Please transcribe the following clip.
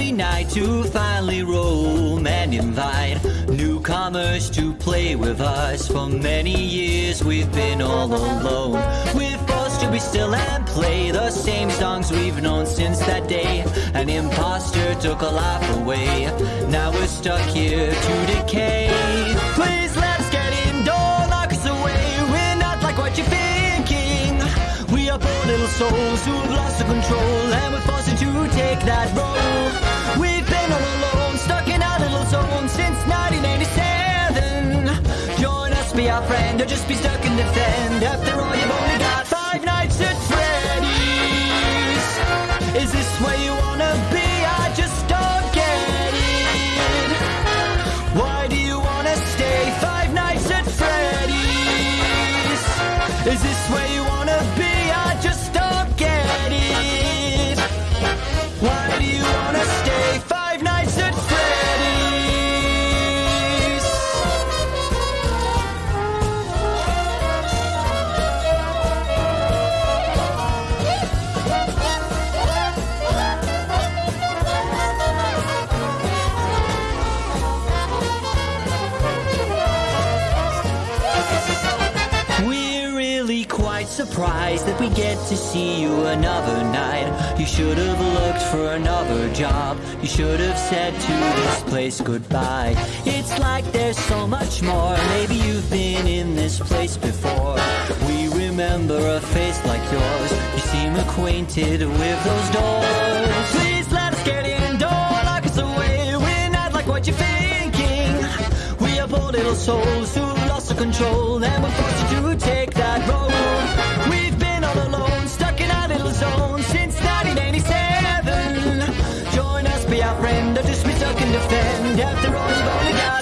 night to finally roam and invite newcomers to play with us. For many years we've been all alone. We're forced to be still and play the same songs we've known since that day. An imposter took a life away. Now we're stuck here little souls who've lost the control, and we're forced to take that role. We've been all alone, stuck in our little zone since 1987. Join us, be our friend, or just be stuck and defend. After surprised that we get to see you another night. You should have looked for another job. You should have said to this place goodbye. It's like there's so much more. Maybe you've been in this place before. We remember a face like yours. You seem acquainted with those doors. Please let us get in. Don't lock us away. We're not like what you're thinking. We are poor little souls end. After all, you've only got